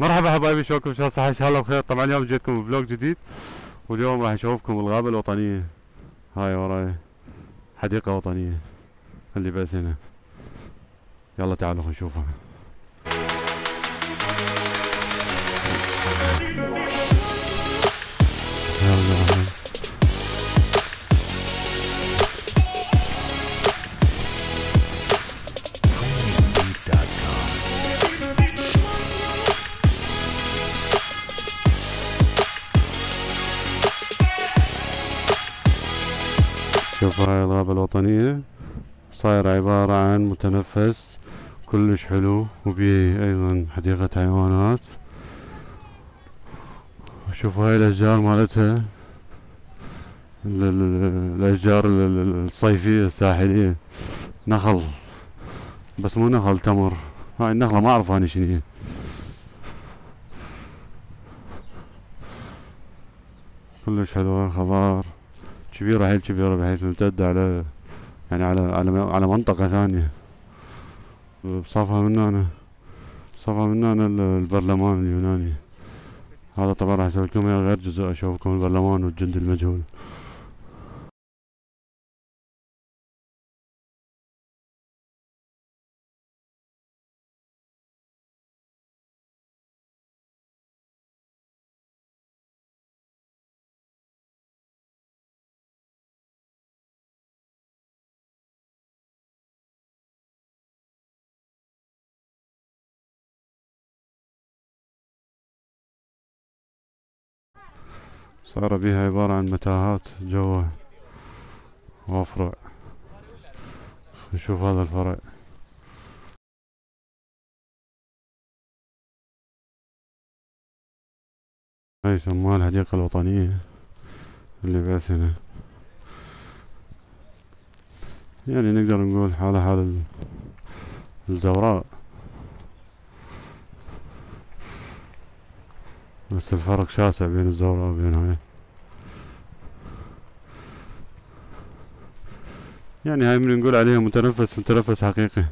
مرحبا حبايبي شلونكم؟ شاء الله إن شاء الله بخير. طبعا اليوم جيتكم بفلوج جديد واليوم راح اشوفكم الغابة الوطنية. هاي وراي حديقة وطنية اللي بس هنا. يلا تعالوا نشوفها. يلا. شوف هاي الغابة الوطنية؟ صاير عبارة عن متنفس كلش حلو وبيه أيضا حديقة حيوانات. شوف هاي الأشجار مالتها الأشجار الصيفية الساحلية. نخل. بس مو نخل تمر. هاي النخلة ما أعرف أنا شنو هي. كلش حلوة خضار. كبيرة حيل كبيرة بحيث تمتد على يعني على على على منطقة ثانية. بصفها من هنا بصفها من هنا البرلمان اليوناني. هذا طبعا راح أسوي لكم غير جزء أشوفكم البرلمان والجند المجهول. صار بها عبارة عن متاهات جوا وافرع نشوف هذا الفرع. هاي يسموها الحديقة الوطنية اللي بس هنا. يعني نقدر نقول حالة حال الزوراء. بس الفرق شاسع بين الزوراء وبين هاي. يعني هاي من نقول عليها متنفس متنفس حقيقي.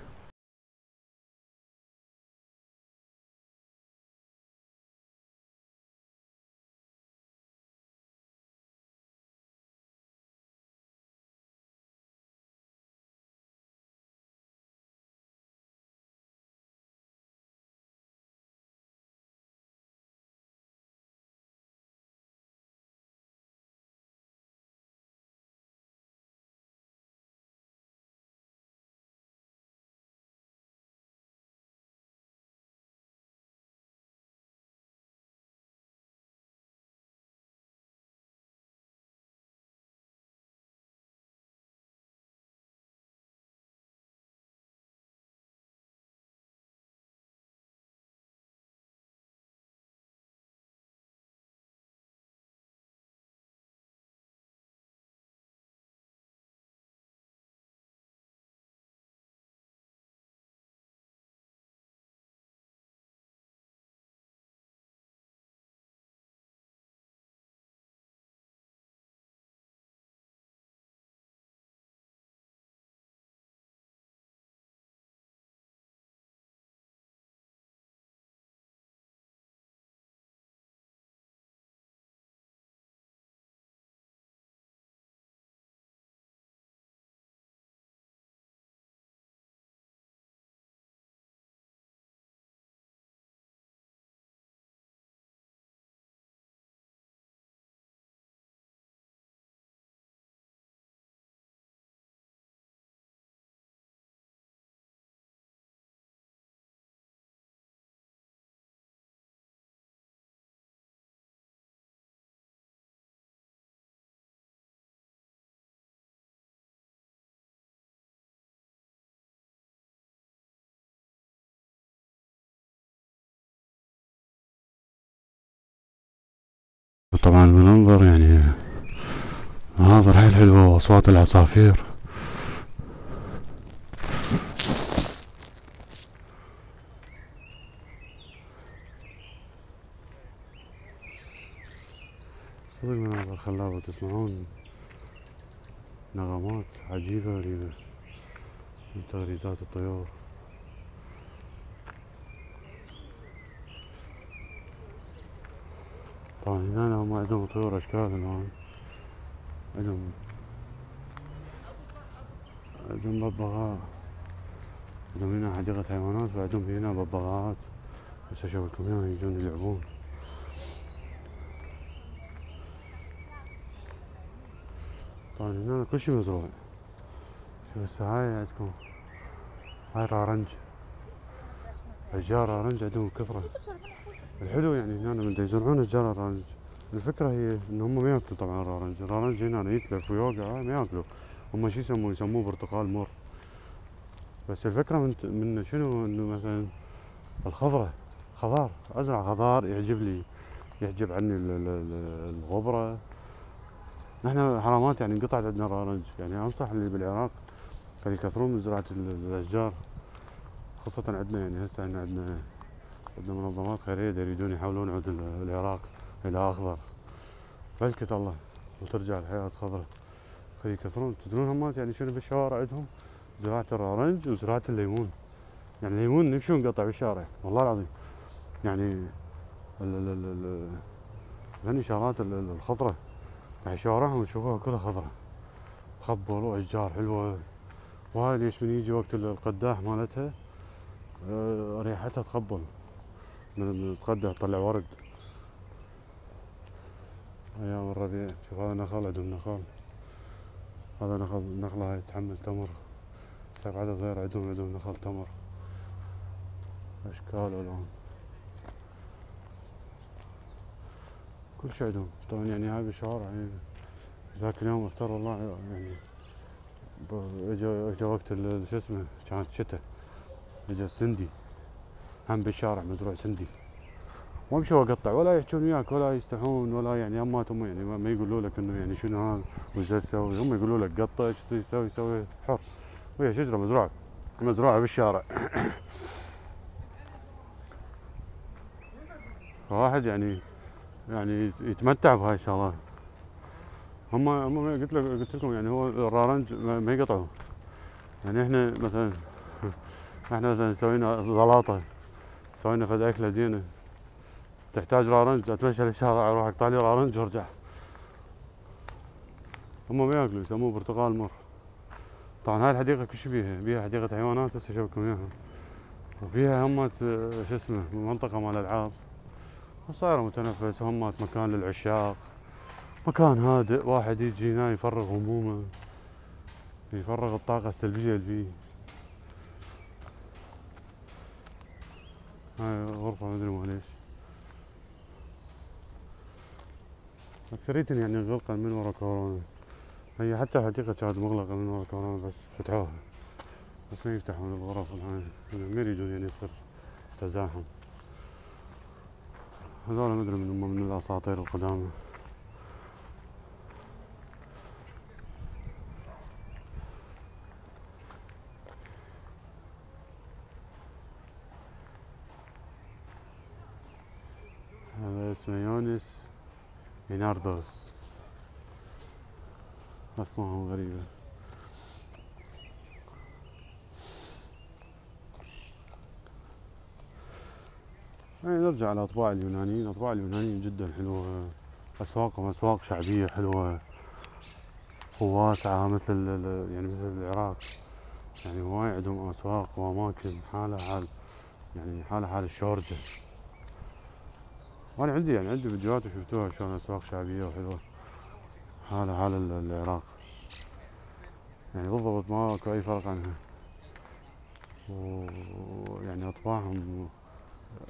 طبعا المنظر يعني مناظر حيل حلوة واصوات العصافير. صدق مناظر خلابة تسمعون. نغمات عجيبة غريبة من تغريدات الطيور. طبعا. هنا هم عندهم طيور أشكال الان عندهم عندهم ببغاء. عندهم هنا حديقة حيوانات وعندهم هنا ببغاءات. بس اشوفكم هنا يجون يلعبون. طبعا هنا كل شي مزروع. شوف هسه هاي عندكم. هاي رارنج اشجار رارنج عندهم كثرة. الحلو يعني هنا من يزرعون اشجار رارنج الفكرة هي إن هم ما يأكلوا طبعا الرارنج الرارنج هنا يتلف ويوقع ما يأكلوا. هم شو يسموه؟ يسموه برتقال مر. بس الفكرة من من شنو؟ إنه مثلا الخضرة خضار أزرع خضار يعجب لي. يعجب عني الغبرة. نحن حرامات يعني انقطعت عندنا الرارنج يعني أنصح اللي بالعراق كانوا يكثرون من زراعة الأشجار خاصة عندنا يعني هسه عندنا عندنا منظمات خيرية يريدون يحولون عود العراق إلى أخضر. بلكة الله وترجع الحياة خضراء يكثرون. تدرون همات يعني شنو بالشوارع عندهم؟ زراعة الأورنج وزراعة الليمون. يعني الليمون نمشون نقطع بالشارع والله العظيم. يعني هني شغلات الخضرة يعني شوارعهم تشوفوها كلها خضرة خبل وأشجار حلوة. وهاي ليش من يجي وقت القداح مالتها؟ آه، ريحتها تخبل. القداح تطلع ورق. أيام الربيع. شوف هذا نخل عندهم نخل هذا نخل نخلة هاي تحمل تمر. سبع عدد غير عندهم عندهم نخل تمر. أشكال والوان كل شيء عندهم طبعا يعني هاي بالشوارع يعني ذاك اليوم اختار والله يعني اجا إجا وقت شو اسمه كانت شتاء. إجا سندي هم بالشارع مزروع سندي. ما بشو أقطع ولا يحجون وياك ولا يستحون ولا يعني اماتهم يعني ما يقولوا لك إنه يعني شنو هذا وش تسوي؟ هم يقولوا لك قطع إيش تسوي؟ سوي حر. وهي شجره مزروعه مزروعه بالشارع. واحد يعني يعني يتمتع بهاي الشغلات. هم هم قلت لك قلت لكم يعني هو الرارنج ما يقطعوا. يعني إحنا مثلا إحنا مثلا سوينا زلاطة. سوينا أكلة زينة. تحتاج رارنج أتمشى للشارع أروح أقطع لي رارنج وأرجع. هم ما يأكلوا يسموه برتقال مر. طبعا هاي الحديقة كل شي بيها بيها حديقة حيوانات هسه اشوفكم إياها. وفيها همات شو اسمه منطقة مال ألعاب. صايرة متنفس همات مكان للعشاق. مكان هادئ واحد يجي هنا يفرغ همومه يفرغ الطاقة السلبية اللي فيه. هاي غرفة ما أدري معليش. أكثرية يعني غلقا من ورا كورونا. هي حتى الحديقة كانت مغلقة من ورا كورونا بس فتحوها. بس ما يفتحون الغرف الآن. ما يريدون يعني يصير تزاحم. هذول ما أدري من هم من الأساطير القدامى هذا اسمه يونس ليناردوس. أسمائهم غريبة يعني نرجع لأطباع اليونانيين. أطباع اليونانيين جدا حلوة. أسواقهم أسواق شعبية حلوة. وواسعة مثل يعني مثل العراق. يعني هواي عندهم أسواق وأماكن. حالة حال يعني حالة حال الشورجة. وأنا عندي يعني عندي فيديوهات وشفتوها شلون أسواق شعبية وحلوة. هذا حال العراق. يعني بالضبط ما أكو أي فرق عنها. ويعني أطباعهم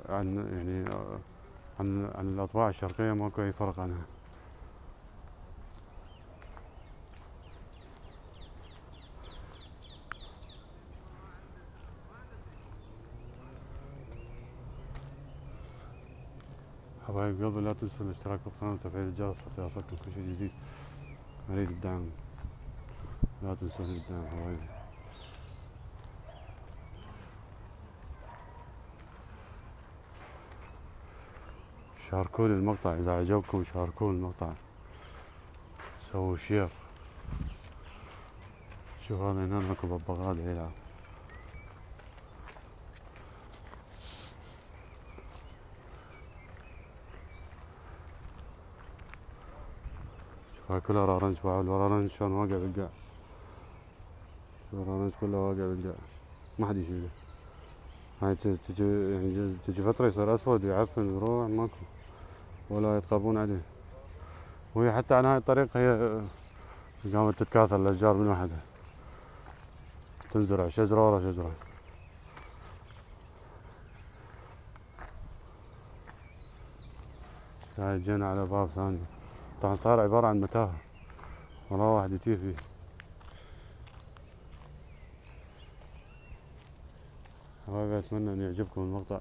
عن يعني عن عن الأطباع الشرقية ماكو أي فرق عنها. حبايب قلبي لا تنسوا الاشتراك بالقناة وتفعيل الجرس حتى يصلكم كل شيء جديد أريد الدعم لا تنسون الدعم حبايبي. شاركوا لي المقطع إذا عجبكم شاركوا المقطع. سووا شير. شوف هذا هنا ببغاء يلعب هاي كلها رارنج بعد الرارنج شلون واقع بالقاع. الرارنج كله واقع بالقاع. ما حد يشيله هاي تجي يعني تجي فترة يصير أسود ويعفن ويروح ماكو. ولا يتقربون عليه. وهي حتى على هاي الطريق هي قامت تتكاثر الأشجار من وحدها. تنزرع شجرة ورا شجرة. هاي جينا على باب ثاني. طبعا صار عبارة عن متاهة. ولا واحد يتيه فيه حبايبي أتمنى أن يعجبكم المقطع.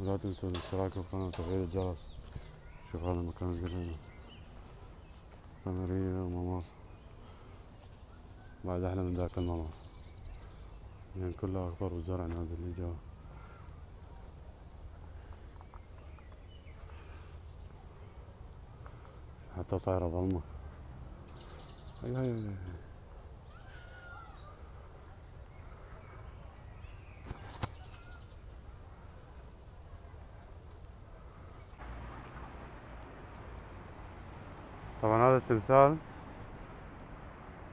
ولا تنسوا الاشتراك بالقناة وتفعيل الجرس. شوف هذا المكان قدامنا قمرية وممر. بعد أحلى من ذاك الممر. يعني كلها اخضر والزرع نازل لي حتى طايرة ظلمة هي هي هي. طبعا هذا التمثال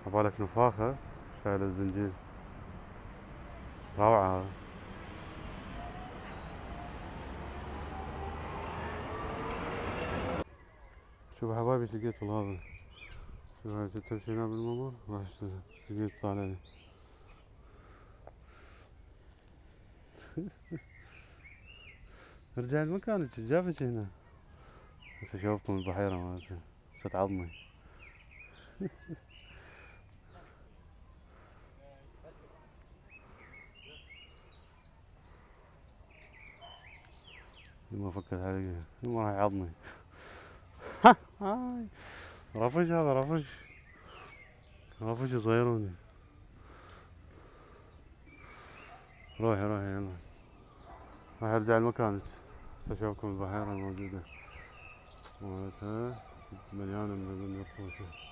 عبالك نفاخة شايل الزنجيل روعة هذا. شوف حبايبي إيش لقيت بالغابة شوف هاي تمشي هنا بالممر راح لقيت طالع. لي ارجع لمكانك جابك هنا. هسه اشوفكم البحيرة مالتي صوت عظمي ما فكرت علي ما راح يعضني هاي. رفش هذا رفش رفش صغيروني روحي روحي يلا. راح ارجع لمكانك اشوفكم البحيرة الموجودة. مالتها. مليانة من الرفوشة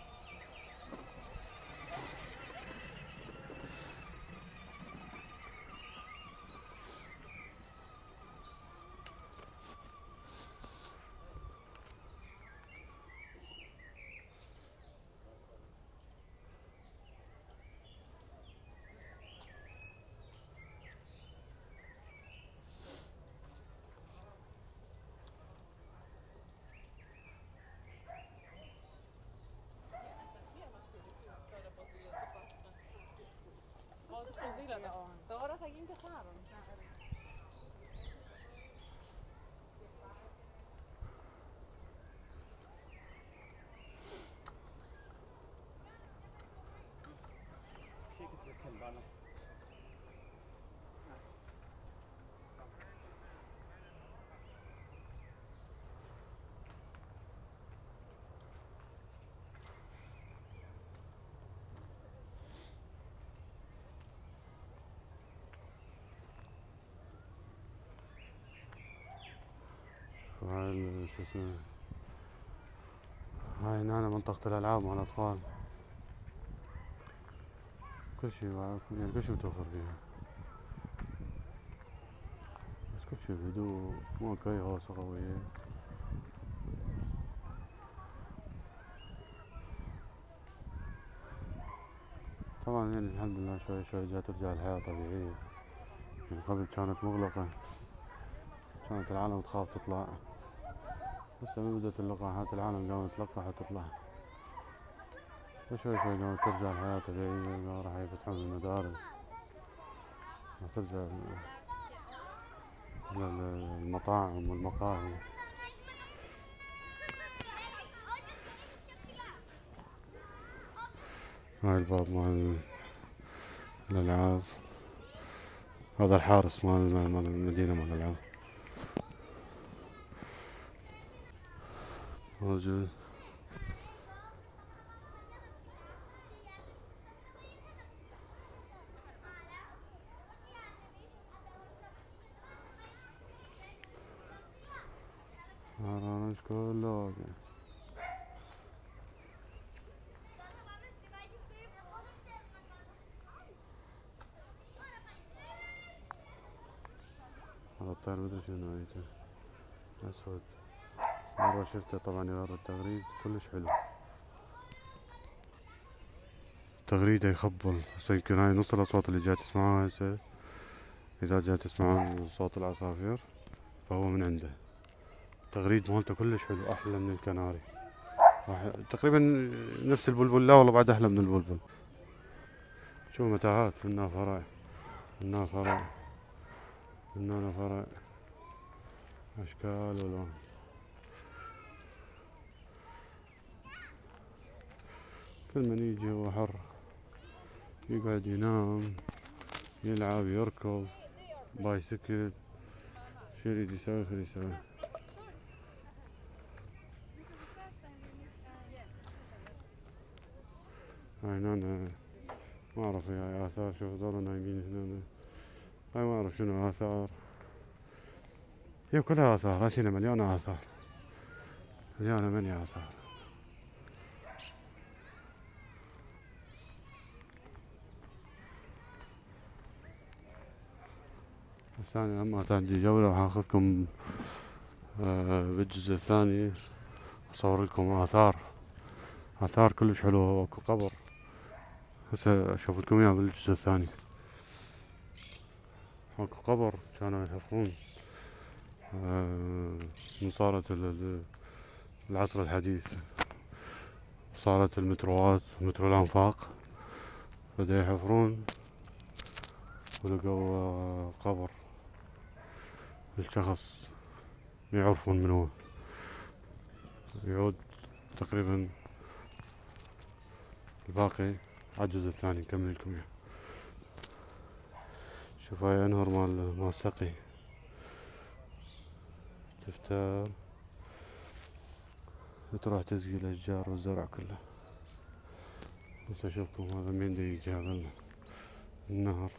δίλατο. Τώρα θα γίνει τεσσάρων. شو اسمه هاي هنا منطقة الألعاب مع الأطفال. كل شي يعني كل شي متوفر فيها. بس كل شي بهدوء ماكو أي هوسة قوية. طبعا يعني الحمد لله شوي شوي جات ترجع الحياة طبيعية. يعني قبل كانت مغلقة. كانت العالم تخاف تطلع. هسه من بدأت اللقاحات العالم قامت تلقح وتطلع وشوي شوي قامت ترجع الحياة طبيعية راح يفتحون المدارس. راح ترجع ال- ال- المطاعم والمقاهي. هاي الباب مال الألعاب. هذا الحارس مال المدينة مال الألعاب. موجود هرانش كله واقع هذا الطير مدري شنو نوعيته أسود مرة شفته طبعا يغير التغريد كلش حلو. تغريده يخبل. هسه يمكن هاي نص الأصوات اللي جاي تسمعوها هسه. إذا جاي تسمعون صوت العصافير فهو من عنده. التغريد مالته كلش حلو أحلى من الكناري. تقريبا نفس البلبل. لا والله بعد أحلى من البلبل. شوف متاهات؟ منها فرع. منها فرع. منها فرع. أشكال والوان كل من يجي هو حر. يقعد ينام يلعب يركض بايسكل شو يريد يسوي؟ خليه يسوي. هاي هنا ما أعرف هاي آثار شوف هذول نايمين هنا هاي ما أعرف شنو آثار. هي كلها آثار هسه مليانة آثار. مليانة مليانة آثار. أنا لما عندي جولة راح آخذكم آه بالجزء الثاني. أصور لكم آثار. آثار كلش حلوة وأكو قبر. هسه أشوف لكم اياه بالجزء الثاني. أكو قبر كانوا يحفرون. آه من صارت العصر الحديث. صارت المتروات مترو الأنفاق. بدأ يحفرون. ولقوا قبر. الشخص يعرفون من هو. يعود تقريبا الباقي الجزء الثاني نكمل لكم إياه. شوف هاي أنهر مال مال سقي. تفتر. تروح تسقي الأشجار والزرع كله. بس أشوفكم هذا مين يجي هذا النهر.